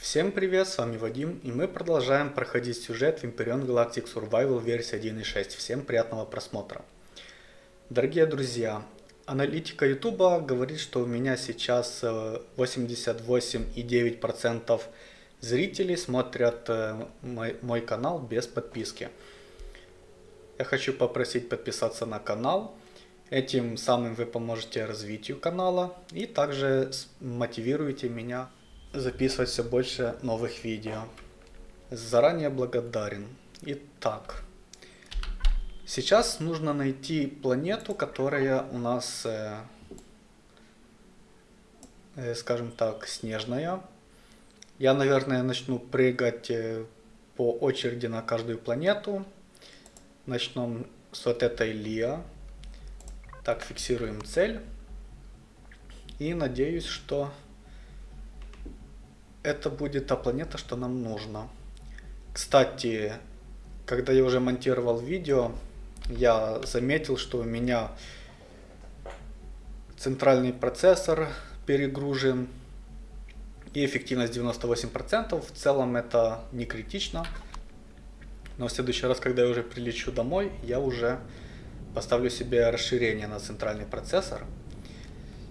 Всем привет, с вами Вадим, и мы продолжаем проходить сюжет в Imperion Galactic Survival версии 1.6. Всем приятного просмотра. Дорогие друзья, аналитика YouTube говорит, что у меня сейчас 88,9% э, зрителей смотрят э, мой, мой канал без подписки. Я хочу попросить подписаться на канал. Этим самым вы поможете развитию канала и также мотивируете меня записывать все больше новых видео. Заранее благодарен. Итак, сейчас нужно найти планету, которая у нас, э, э, скажем так, снежная. Я, наверное, начну прыгать э, по очереди на каждую планету. Начнем с вот этой Лиа. Так, фиксируем цель. И надеюсь, что это будет та планета, что нам нужно. Кстати, когда я уже монтировал видео, я заметил, что у меня центральный процессор перегружен и эффективность 98%. В целом это не критично. Но в следующий раз, когда я уже прилечу домой, я уже поставлю себе расширение на центральный процессор.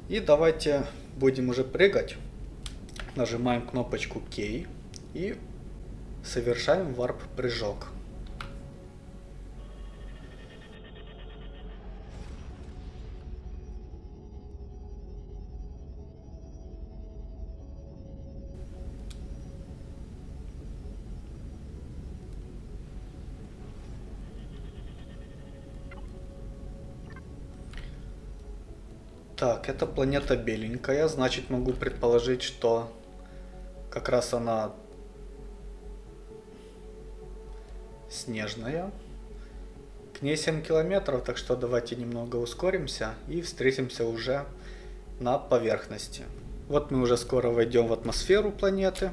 И давайте будем уже прыгать нажимаем кнопочку K и совершаем варп-прыжок. Так, это планета беленькая, значит могу предположить, что как раз она снежная. К ней 7 километров, так что давайте немного ускоримся и встретимся уже на поверхности. Вот мы уже скоро войдем в атмосферу планеты.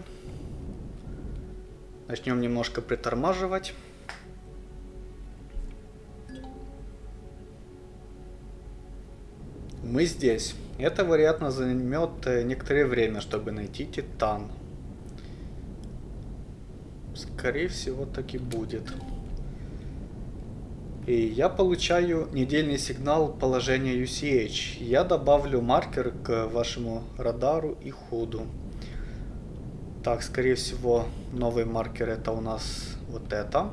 Начнем немножко притормаживать. Мы здесь. Это, вероятно, займет э, некоторое время, чтобы найти Титан. Скорее всего, так и будет. И я получаю недельный сигнал положения UCH. Я добавлю маркер к вашему радару и ходу. Так, скорее всего, новый маркер это у нас вот это.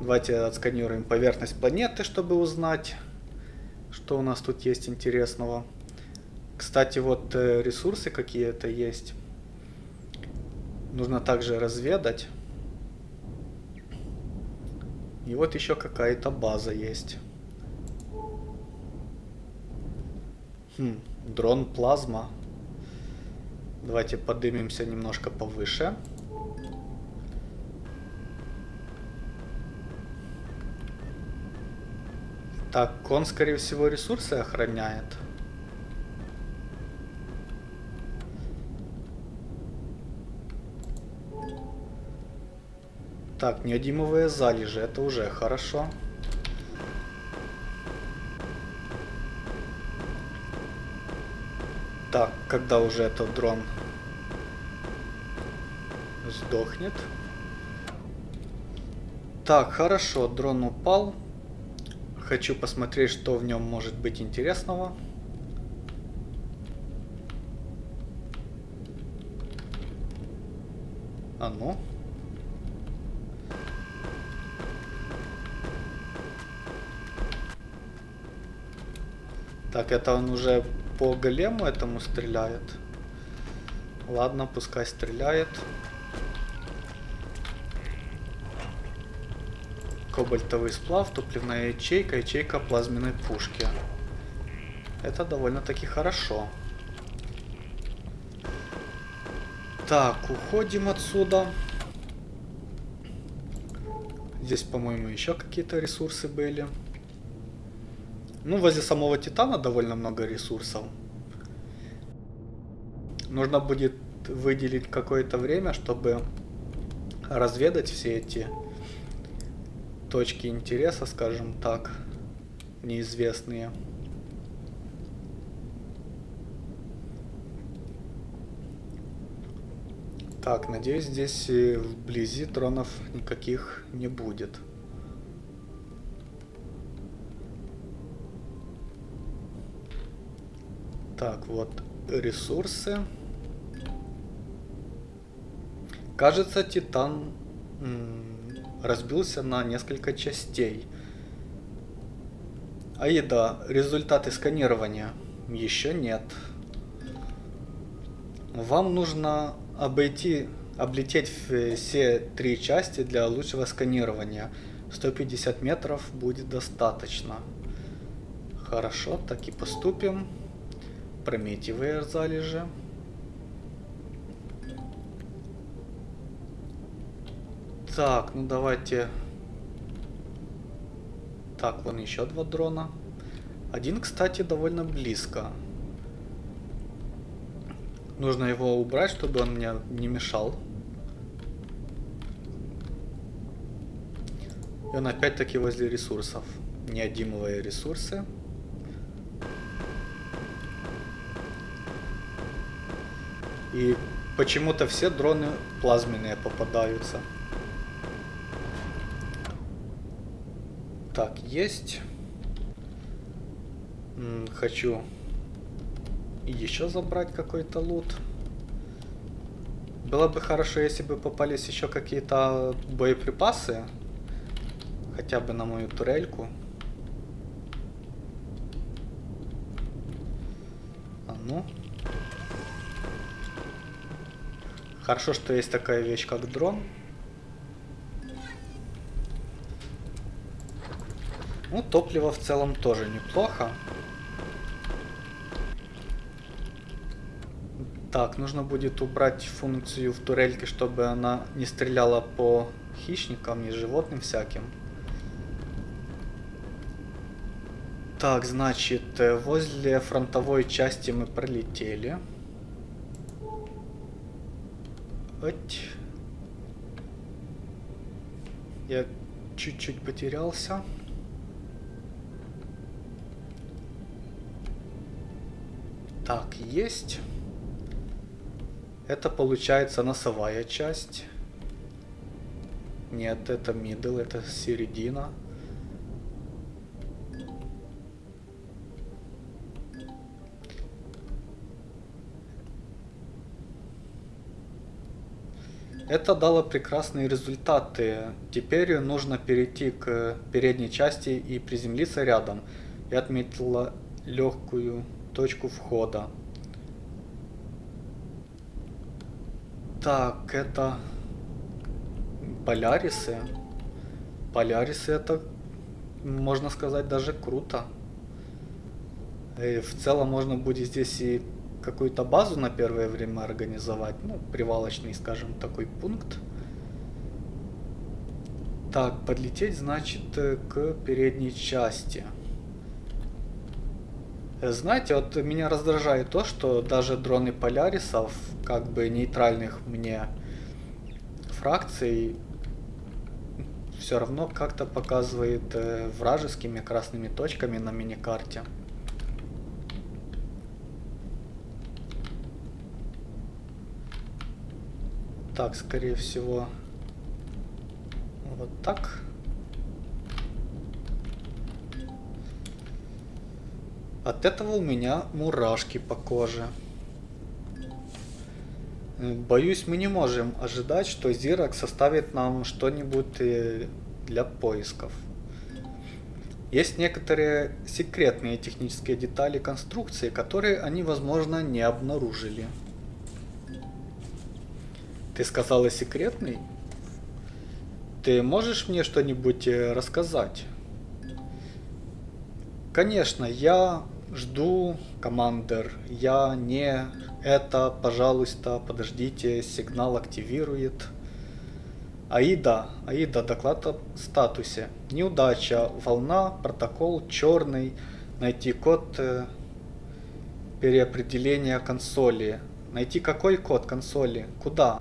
Давайте отсканируем поверхность планеты, чтобы узнать, что у нас тут есть интересного. Кстати, вот э, ресурсы какие-то есть нужно также разведать. И вот еще какая-то база есть. Хм, дрон плазма. Давайте поднимемся немножко повыше. Так, он, скорее всего, ресурсы охраняет. Так, неодимовые залежи, это уже хорошо. Так, когда уже этот дрон сдохнет. Так, хорошо, дрон упал. Хочу посмотреть, что в нем может быть интересного. А ну. Это он уже по голему этому стреляет. Ладно, пускай стреляет. Кобальтовый сплав, топливная ячейка, ячейка плазменной пушки. Это довольно-таки хорошо. Так, уходим отсюда. Здесь, по-моему, еще какие-то ресурсы были. Ну, возле самого Титана довольно много ресурсов. Нужно будет выделить какое-то время, чтобы разведать все эти точки интереса, скажем так, неизвестные. Так, надеюсь, здесь э, вблизи дронов никаких не будет. Так, вот ресурсы. Кажется, Титан разбился на несколько частей. А еда, результаты сканирования еще нет. Вам нужно обойти, облететь все три части для лучшего сканирования. 150 метров будет достаточно. Хорошо, так и поступим. Прометьевые залежи. Так, ну давайте... Так, вон еще два дрона. Один, кстати, довольно близко. Нужно его убрать, чтобы он мне не мешал. И он опять-таки возле ресурсов. Неодимовые ресурсы. И почему-то все дроны плазменные попадаются. Так, есть. Хочу еще забрать какой-то лут. Было бы хорошо, если бы попались еще какие-то боеприпасы. Хотя бы на мою турельку. А ну. Хорошо, что есть такая вещь, как дрон. Ну, топливо в целом тоже неплохо. Так, нужно будет убрать функцию в турельке, чтобы она не стреляла по хищникам и животным всяким. Так, значит, э, возле фронтовой части мы пролетели. Ать. Я чуть-чуть потерялся. Так, есть. Это получается носовая часть. Нет, это middle, это середина. Это дало прекрасные результаты. Теперь нужно перейти к передней части и приземлиться рядом. Я отметила легкую точку входа. Так, это Полярисы. Полярисы это, можно сказать, даже круто. И в целом можно будет здесь и какую-то базу на первое время организовать. Ну, привалочный, скажем, такой пункт. Так, подлететь, значит, к передней части. Знаете, вот меня раздражает то, что даже дроны Полярисов, как бы нейтральных мне фракций, все равно как-то показывает э, вражескими красными точками на миникарте. Так, скорее всего, вот так. От этого у меня мурашки по коже. Боюсь, мы не можем ожидать, что Зирок составит нам что-нибудь э, для поисков. Есть некоторые секретные технические детали конструкции, которые они, возможно, не обнаружили. Ты сказала секретный? Ты можешь мне что-нибудь э, рассказать? Конечно, я жду, командир. Я не это, пожалуйста, подождите, сигнал активирует. Аида, Аида, доклад о статусе. Неудача, волна, протокол черный. Найти код э, переопределения консоли. Найти какой код консоли? Куда?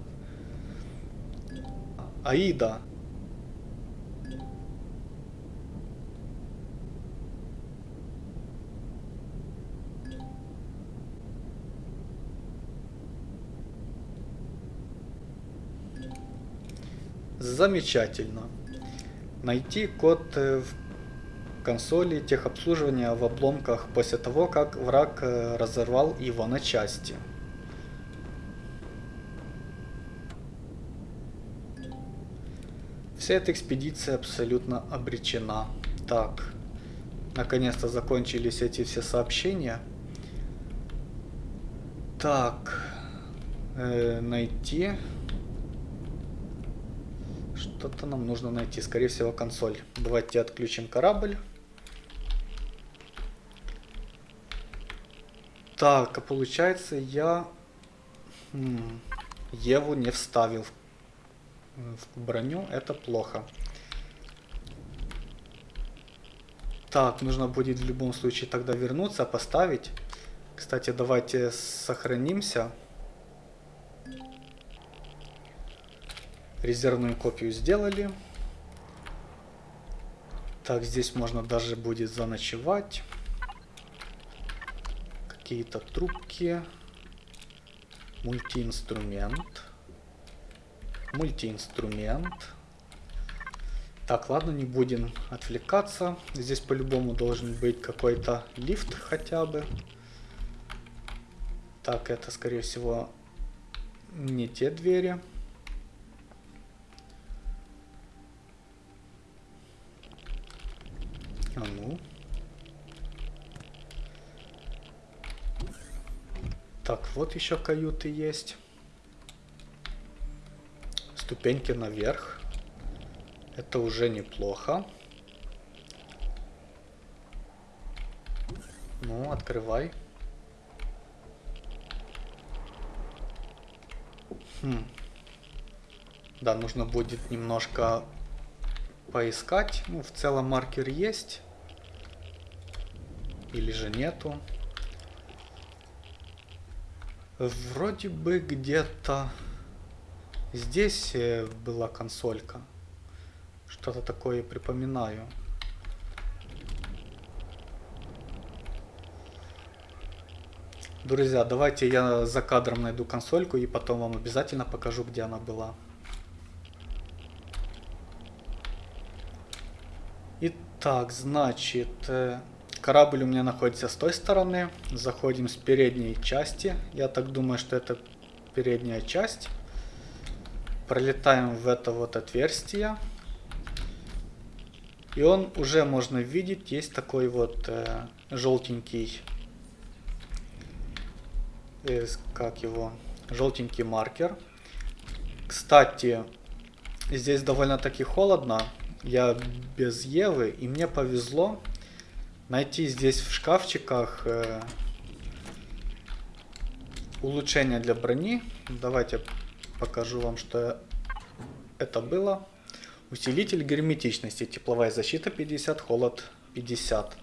Аида, Замечательно. Найти код э, в консоли техобслуживания в обломках после того, как враг э, разорвал его на части. Вся эта экспедиция абсолютно обречена. Так, наконец-то закончились эти все сообщения. Так, э, найти... Что-то нам нужно найти, скорее всего консоль. Давайте отключим корабль. Так, а получается я хм, Еву не вставил в броню. Это плохо. Так, нужно будет в любом случае тогда вернуться, поставить. Кстати, давайте сохранимся. Резервную копию сделали. Так, здесь можно даже будет заночевать какие-то трубки. Мультиинструмент. Мультиинструмент. Так, ладно, не будем отвлекаться. Здесь по-любому должен быть какой-то лифт хотя бы. Так, это, скорее всего, не те двери. А ну. Так, вот еще каюты есть. Ступеньки наверх. Это уже неплохо. Ну, открывай. Хм. Да, нужно будет немножко поискать. Ну, в целом маркер есть. Или же нету. Вроде бы где-то здесь э, была консолька. Что-то такое припоминаю. Друзья, давайте я за кадром найду консольку и потом вам обязательно покажу, где она была. Итак, значит, э, Корабль у меня находится с той стороны. Заходим с передней части. Я так думаю, что это передняя часть. Пролетаем в это вот отверстие. И он уже можно видеть, есть такой вот э, желтенький, э, как его, желтенький маркер. Кстати, здесь довольно-таки холодно. Я без Евы, и мне повезло найти здесь в шкафчиках э, улучшение для брони. Давайте покажу вам, что это было. Усилитель герметичности, тепловая защита 50, холод 50.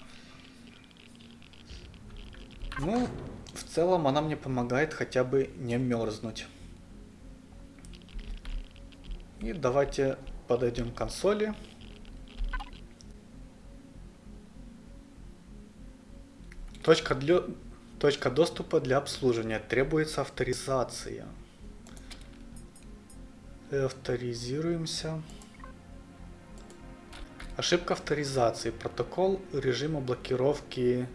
Ну, в целом она мне помогает хотя бы не мерзнуть. И давайте подойдем к консоли. Точка, для... Точка доступа для обслуживания. Требуется авторизация. Авторизируемся. Ошибка авторизации. Протокол режима блокировки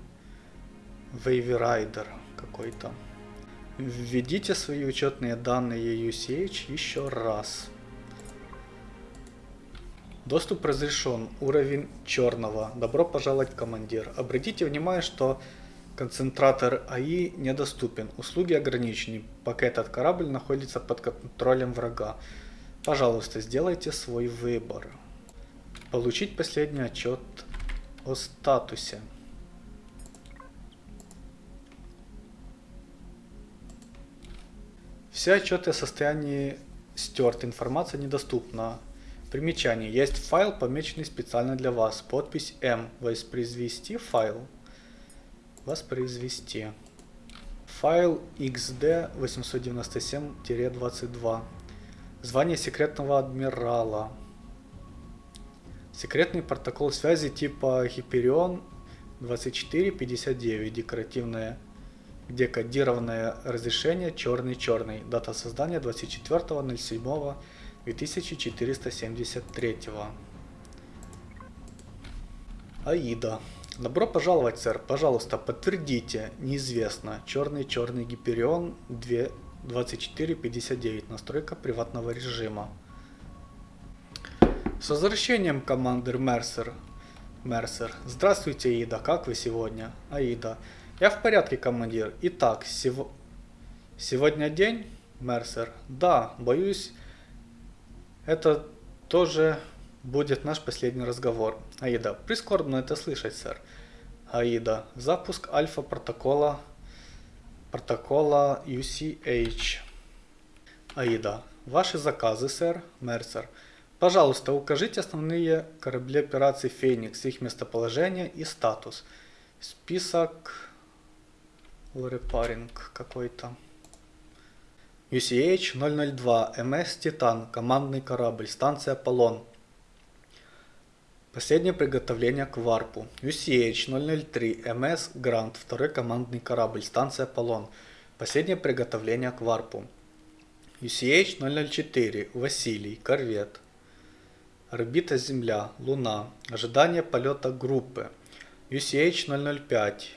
WaveRider какой-то. Введите свои учетные данные UCH еще раз. Доступ разрешен. Уровень черного. Добро пожаловать, командир. Обратите внимание, что Концентратор АИ недоступен. Услуги ограничены, пока этот корабль находится под контролем врага. Пожалуйста, сделайте свой выбор. Получить последний отчет о статусе. Все отчеты о состоянии стерт, информация недоступна. Примечание. Есть файл, помеченный специально для вас. Подпись М. Воспроизвести файл воспроизвести. Файл xd897-22. Звание секретного адмирала. Секретный протокол связи типа Hyperion 2459. Декоративное декодированное разрешение черный-черный. Дата создания 24.07. 2473. Аида. Добро пожаловать, сэр. Пожалуйста, подтвердите. Неизвестно. Черный черный Гиперион 2459. Настройка приватного режима. С возвращением, командир Мерсер. Мерсер. Здравствуйте, Аида. Как вы сегодня? Аида. Я в порядке, командир. Итак, сев... сегодня день? Мерсер. Да, боюсь, это тоже будет наш последний разговор. Аида. Прискорбно это слышать, сэр. Аида. Запуск альфа протокола UCH. Аида. Ваши заказы, сэр. Мерсер. Пожалуйста, укажите основные корабли операции Феникс, их местоположение и статус. Список Лорепаринг какой-то. UCH 002, МС Титан, командный корабль, станция Аполлон. Последнее приготовление к варпу. UCH 003, МС Грант, второй командный корабль, станция Аполлон. Последнее приготовление к варпу. UCH 004, Василий, корвет. Орбита Земля, Луна. Ожидание полета группы. UCH 005,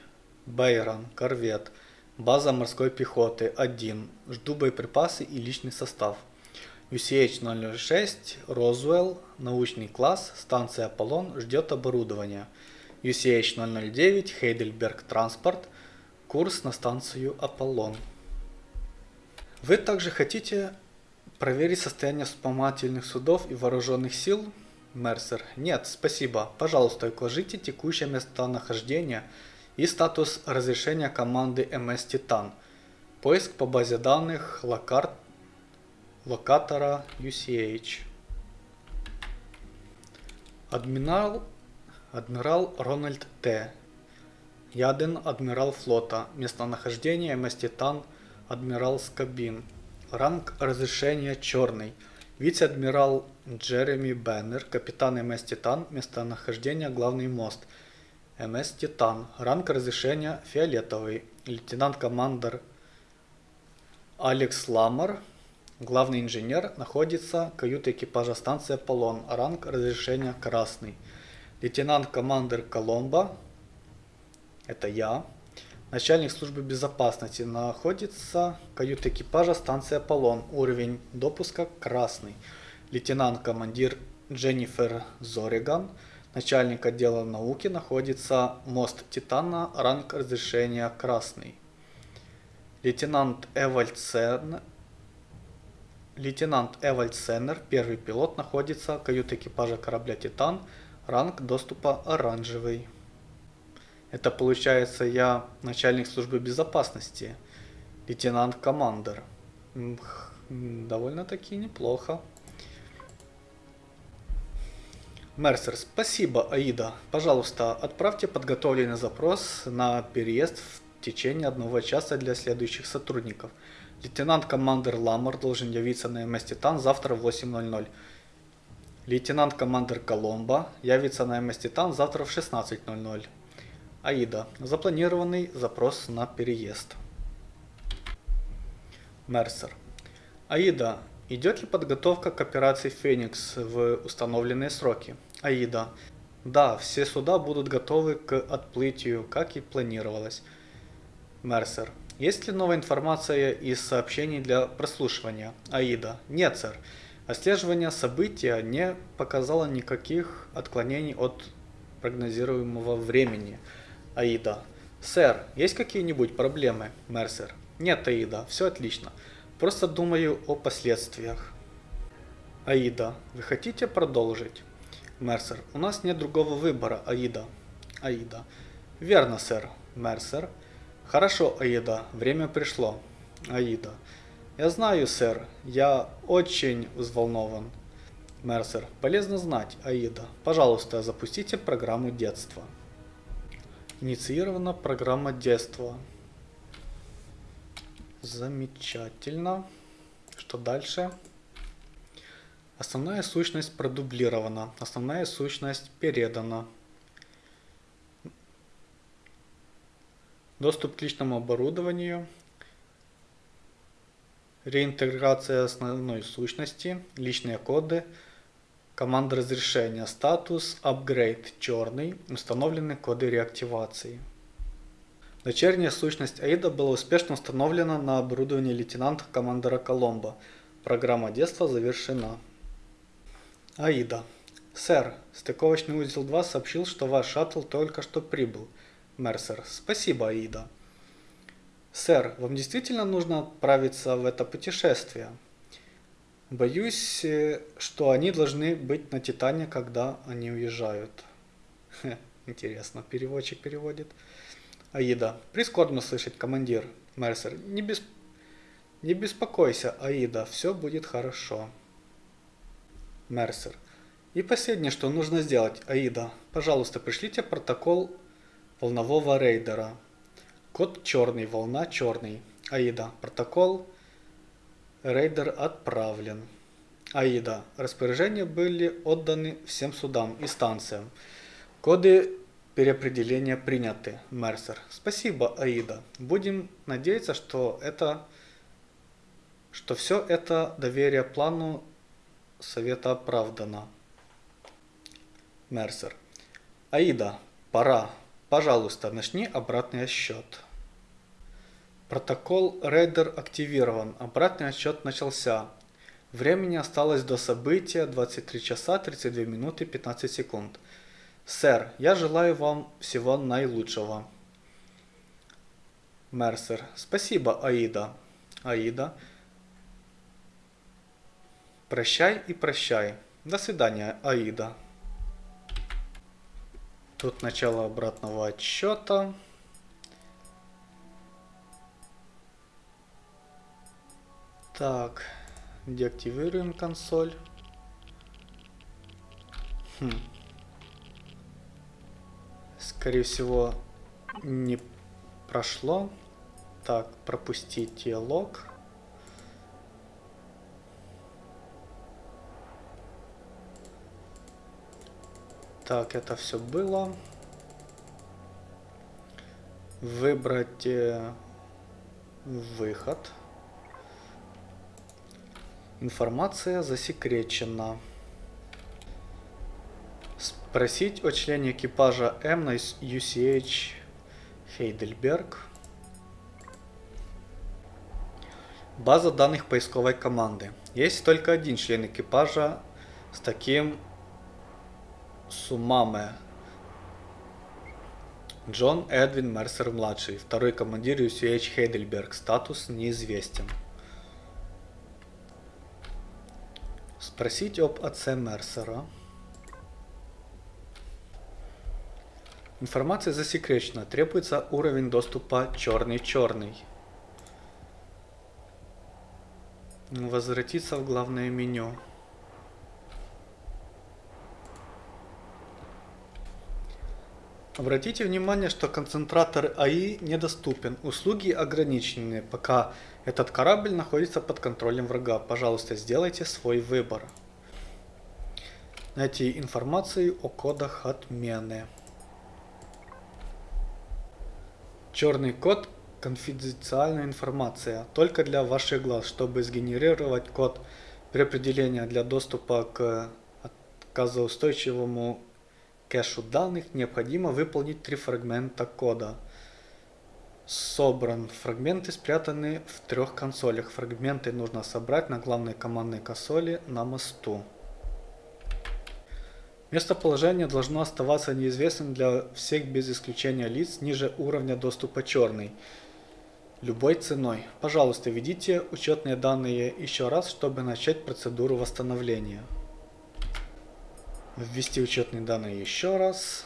Бейрон, корвет. База морской пехоты 1. Жду боеприпасы и личный состав. UCH-006 Розуэлл, научный класс, станция Аполлон ждет оборудования. UCH-009 Хейдельберг Транспорт, курс на станцию Аполлон. Вы также хотите проверить состояние вспомогательных судов и вооруженных сил? Мерсер. Нет, спасибо. Пожалуйста, укажите текущее местонахождение и статус разрешения команды MS Titan. Поиск по базе данных локар... локатора UCH. Адмирал, адмирал Рональд Т. Яден, адмирал флота. Местонахождение Titan, адмирал Скабин. Ранг разрешения черный. Вице-адмирал Джереми Беннер, капитан МС Титан, местонахождение главный мост – МС Титан. Ранг разрешения фиолетовый. Лейтенант-командер Алекс Ламар. Главный инженер находится каюта экипажа станции Аполлон. Ранг разрешения красный. Лейтенант-командер Коломбо. Это я. Начальник службы безопасности находится каюта экипажа станции Аполлон. Уровень допуска красный. Лейтенант-командир Дженнифер Зориган. Начальник отдела науки находится мост Титана, ранг разрешения красный. Лейтенант Эвальд Сен... Лейтенант Эвальд Сеннер, первый пилот, находится каюта экипажа корабля Титан, ранг доступа оранжевый. Это получается я начальник службы безопасности, лейтенант-командер. Довольно-таки неплохо. Мерсер, спасибо, Аида. Пожалуйста, отправьте подготовленный запрос на переезд в течение одного часа для следующих сотрудников. Лейтенант-командер Ламар должен явиться на МС Титан завтра в 8.00. Лейтенант-командер Коломбо явится на МС Титан завтра в 16.00. Аида, запланированный запрос на переезд. Мерсер. Аида, Идет ли подготовка к операции «Феникс» в установленные сроки? Аида. Да, все суда будут готовы к отплытию, как и планировалось. Мерсер. Есть ли новая информация из сообщений для прослушивания? Аида. Нет, сэр. Отслеживание события не показало никаких отклонений от прогнозируемого времени. Аида. Сэр, есть какие-нибудь проблемы? Мерсер. Нет, Аида, все отлично. Просто думаю о последствиях. Аида, вы хотите продолжить? Мерсер, у нас нет другого выбора, Аида. Аида, верно, сэр. Мерсер, хорошо, Аида, время пришло. Аида, я знаю, сэр, я очень взволнован. Мерсер, полезно знать, Аида. Пожалуйста, запустите программу детства. Инициирована программа детства. Замечательно. Что дальше? Основная сущность продублирована. Основная сущность передана. Доступ к личному оборудованию. реинтеграция основной сущности, личные коды, команда разрешения, статус, upgrade черный, установлены коды реактивации. Дочерняя сущность AIDA была успешно установлена на оборудовании лейтенанта командора Коломбо. Программа детства завершена. AIDA. Сэр, стыковочный узел 2 сообщил, что ваш шаттл только что прибыл. Мерсер. Спасибо, Аида. Сэр, вам действительно нужно отправиться в это путешествие? Боюсь, э, что они должны быть на Титане, когда они уезжают. Хе, интересно, переводчик переводит. Аида. Прискорбно слышать, командир. Мерсер. Не, бес... не беспокойся, Аида, все будет хорошо. Мерсер. И последнее, что нужно сделать, Аида. Пожалуйста, пришлите протокол волнового рейдера. Код черный, волна черный. Аида. Протокол рейдер отправлен. Аида. Распоряжения были отданы всем судам и станциям. Коды переопределения приняты. Мерсер. Спасибо, Аида. Будем надеяться, что это что все это доверие плану совета оправдано. Мерсер. Аида, пора. Пожалуйста, начни обратный отсчет. Протокол Рейдер активирован. Обратный отсчет начался. Времени осталось до события 23 часа 32 минуты 15 секунд. Сэр, я желаю вам всего наилучшего. Мерсер. Спасибо, Аида. Аида. Прощай и прощай. До свидания, Аида. Тут начало обратного отсчета. Так, деактивируем консоль. Хм. Скорее всего, не прошло. Так, пропустить диалог. Так, это все было. Выбрать э, выход. Информация засекречена. Спросить о члене экипажа М на UCH Хейдельберг. База данных поисковой команды. Есть только один член экипажа с таким Сумаме. Джон Эдвин Мерсер-младший, второй командир UCH Хейдельберг, статус неизвестен. Спросить об отце Мерсера. Информация засекречена. Требуется уровень доступа черный-черный. Возвратиться в главное меню. Обратите внимание, что концентратор АИ недоступен, услуги ограничены, пока этот корабль находится под контролем врага. Пожалуйста, сделайте свой выбор. Найти информацию о кодах отмены. Черный код – конфиденциальная информация, только для ваших глаз. Чтобы сгенерировать код переопределения для доступа к отказоустойчивому кэшу данных необходимо выполнить три фрагмента кода. Собран. Фрагменты спрятаны в трех консолях. Фрагменты нужно собрать на главной командной консоли на мосту. Местоположение должно оставаться неизвестным для всех без исключения лиц ниже уровня доступа черный. Любой ценой. Пожалуйста, введите учетные данные еще раз, чтобы начать процедуру восстановления. Ввести учетные данные еще раз.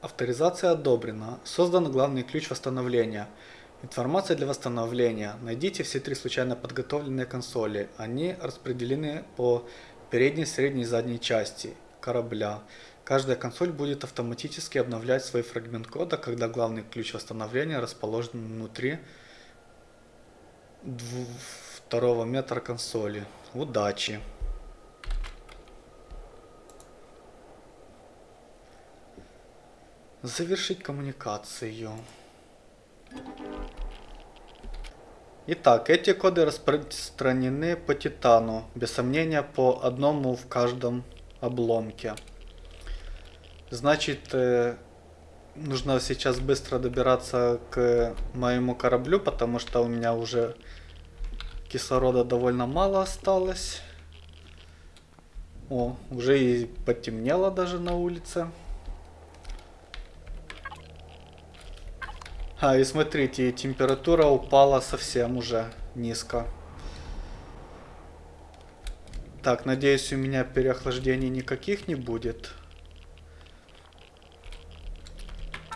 Авторизация одобрена. Создан главный ключ восстановления. Информация для восстановления. Найдите все три случайно подготовленные консоли. Они распределены по передней, средней и задней части корабля. Каждая консоль будет автоматически обновлять свой фрагмент кода, когда главный ключ восстановления расположен внутри второго метра консоли. Удачи! Завершить коммуникацию. Итак, эти коды распространены по Титану, без сомнения по одному в каждом обломке. Значит, э, нужно сейчас быстро добираться к моему кораблю, потому что у меня уже кислорода довольно мало осталось. О, уже и потемнело даже на улице. А, и смотрите, температура упала совсем уже низко. Так, надеюсь, у меня переохлаждений никаких не будет.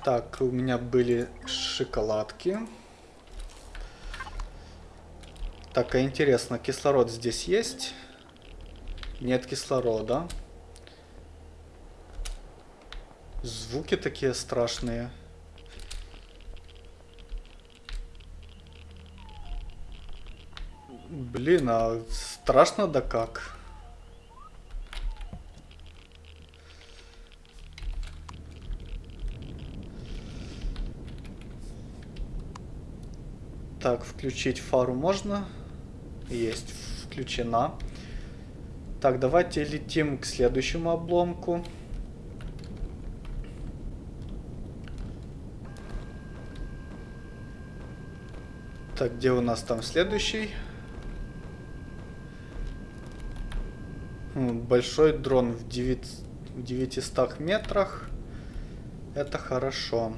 Так, у меня были шоколадки. Так, а интересно, кислород здесь есть? Нет кислорода. Звуки такие страшные. Блин, а страшно да как? Так, включить фару можно? Есть, включена. Так, давайте летим к следующему обломку. Так, где у нас там следующий? Большой дрон в 9, в 900 метрах. Это хорошо.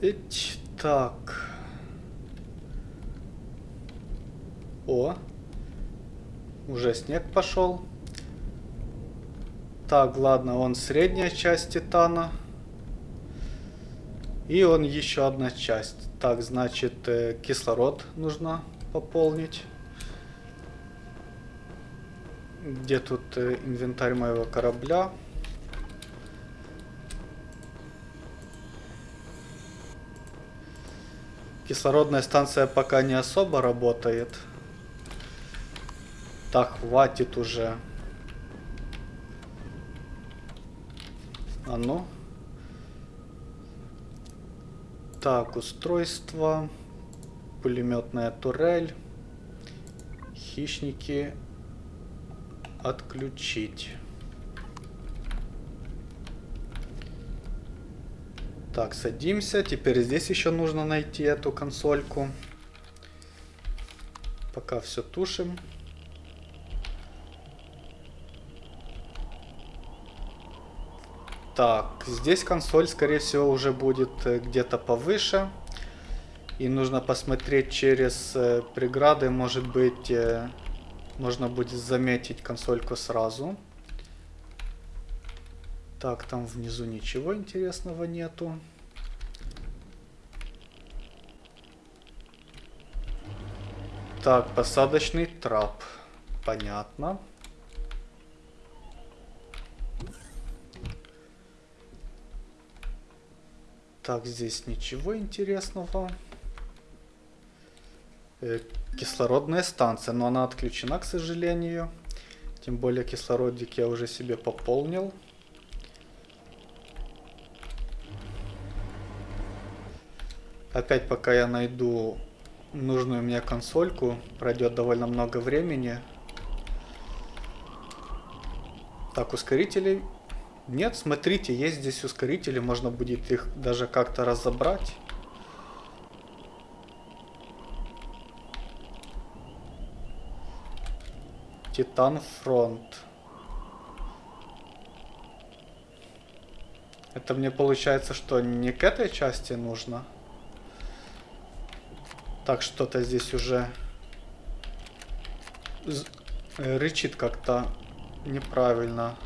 Ить, так. О. Уже снег пошел. Так, ладно, он средняя часть титана. И он еще одна часть. Так, значит, э, кислород нужно пополнить. Где тут э, инвентарь моего корабля? Кислородная станция пока не особо работает. Так, хватит уже. А ну. Так, устройство. Пулеметная турель. Хищники. Отключить. Так, садимся. Теперь здесь еще нужно найти эту консольку. Пока все тушим. Так, здесь консоль, скорее всего, уже будет э, где-то повыше. И нужно посмотреть через э, преграды, может быть, э, можно будет заметить консольку сразу. Так, там внизу ничего интересного нету. Так, посадочный трап. Понятно. Так, здесь ничего интересного. Э, кислородная станция, но она отключена, к сожалению. Тем более кислородик я уже себе пополнил. Опять пока я найду нужную мне консольку, пройдет довольно много времени. Так, ускорителей. Нет, смотрите, есть здесь ускорители, можно будет их даже как-то разобрать. Титан Фронт. Это мне получается, что не к этой части нужно? Так, что-то здесь уже э, рычит как-то неправильно.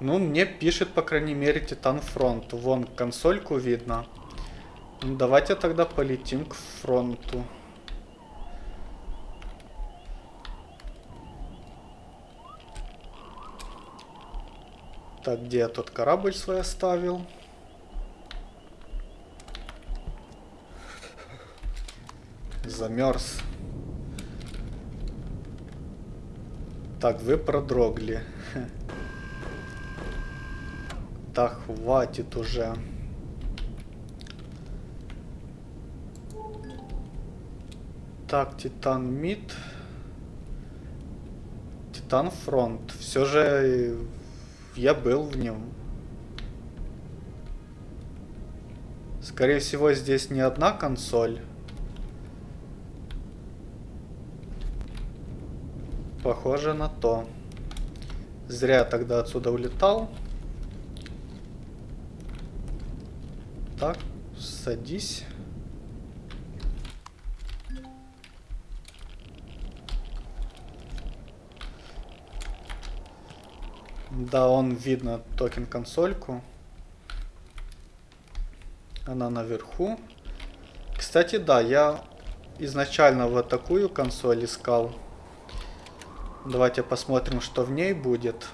Ну, мне пишет, по крайней мере, Титан Фронт. Вон, консольку видно. Ну, давайте тогда полетим к фронту. Так, где я тот корабль свой оставил? замерз. Так, вы продрогли. Так, хватит уже. Так, Титан Мид. Титан Фронт. Все же я был в нем. Скорее всего, здесь не одна консоль. Похоже на то. Зря я тогда отсюда улетал. Так, садись. Да, он видно токен консольку. Она наверху. Кстати, да, я изначально вот такую консоль искал. Давайте посмотрим, что в ней будет.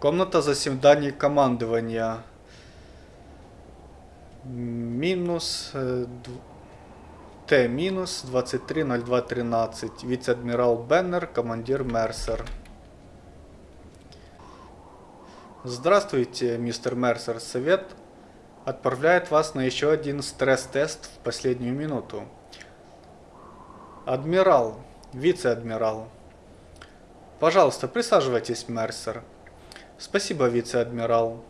Комната заседаний командования. Минус... Э, Т минус 230213. Вице-адмирал Беннер, командир Мерсер. Здравствуйте, мистер Мерсер. Совет отправляет вас на еще один стресс-тест в последнюю минуту. Адмирал, вице-адмирал. Пожалуйста, присаживайтесь, Мерсер. Спасибо, вице-адмирал.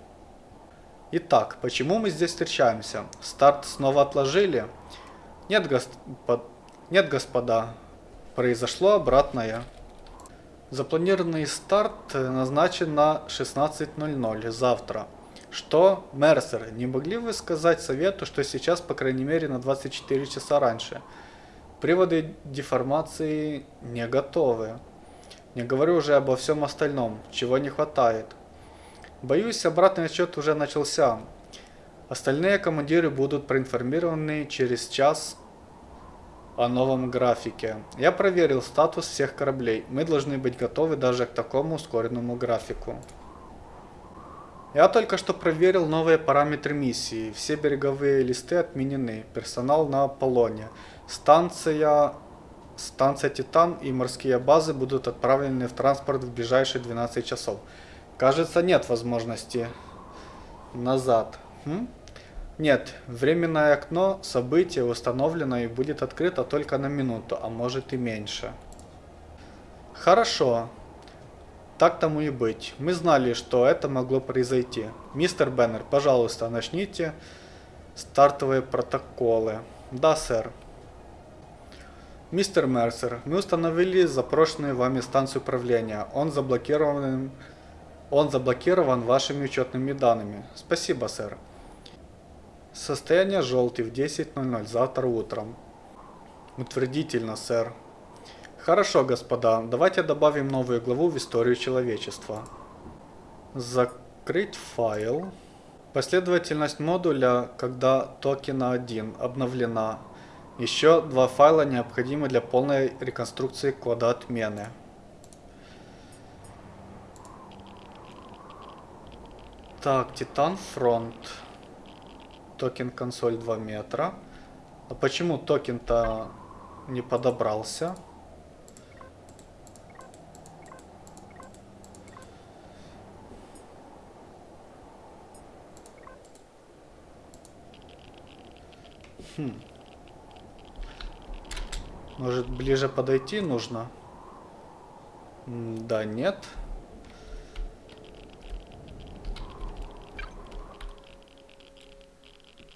Итак, почему мы здесь встречаемся? Старт снова отложили? Нет, господ... Нет, господа. Произошло обратное. Запланированный старт назначен на 16.00 завтра. Что, Мерсер, не могли вы сказать совету, что сейчас, по крайней мере, на 24 часа раньше? Приводы деформации не готовы. Не говорю уже обо всем остальном, чего не хватает. Боюсь, обратный отчет уже начался. Остальные командиры будут проинформированы через час о новом графике. Я проверил статус всех кораблей. Мы должны быть готовы даже к такому ускоренному графику. Я только что проверил новые параметры миссии. Все береговые листы отменены. Персонал на Аполлоне. Станция, станция Титан и морские базы будут отправлены в транспорт в ближайшие 12 часов. Кажется, нет возможности назад. Хм? Нет, временное окно события установлено и будет открыто только на минуту, а может и меньше. Хорошо. Так тому и быть. Мы знали, что это могло произойти. Мистер Беннер, пожалуйста, начните стартовые протоколы. Да, сэр. Мистер Мерсер, мы установили запрошенную вами станцию управления. Он заблокирован, он заблокирован вашими учетными данными. Спасибо, сэр. Состояние желтый в 10.00 завтра утром. Утвердительно, сэр. Хорошо, господа, давайте добавим новую главу в историю человечества. Закрыть файл. Последовательность модуля, когда токена 1 обновлена. Еще два файла необходимы для полной реконструкции кода отмены. Так, Титан Фронт. Токен консоль 2 метра. А почему токен-то не подобрался? Хм. Может ближе подойти нужно? Да, нет.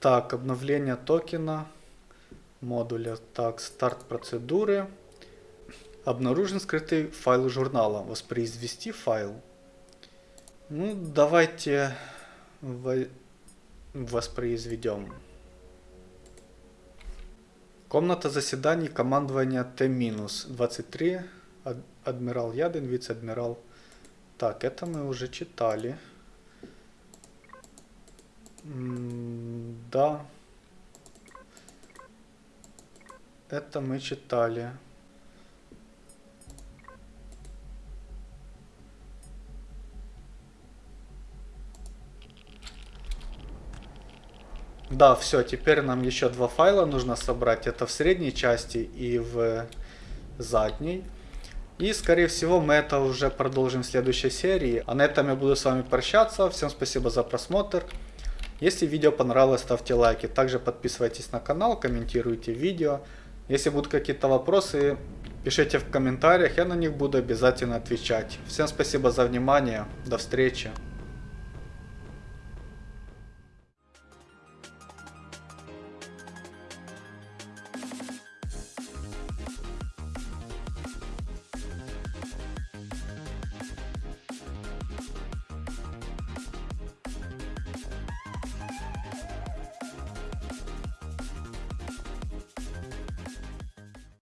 Так, обновление токена модуля. Так, старт процедуры. Обнаружен скрытый файл журнала. Воспроизвести файл. Ну, давайте воспроизведем. Комната заседаний командования Т-23. Адмирал Ядин, вице-адмирал. Так, это мы уже читали. Да. Это мы читали. Да, все, теперь нам еще два файла нужно собрать. Это в средней части и в задней. И, скорее всего, мы это уже продолжим в следующей серии. А на этом я буду с вами прощаться. Всем спасибо за просмотр. Если видео понравилось, ставьте лайки. Также подписывайтесь на канал, комментируйте видео. Если будут какие-то вопросы, пишите в комментариях, я на них буду обязательно отвечать. Всем спасибо за внимание, до встречи.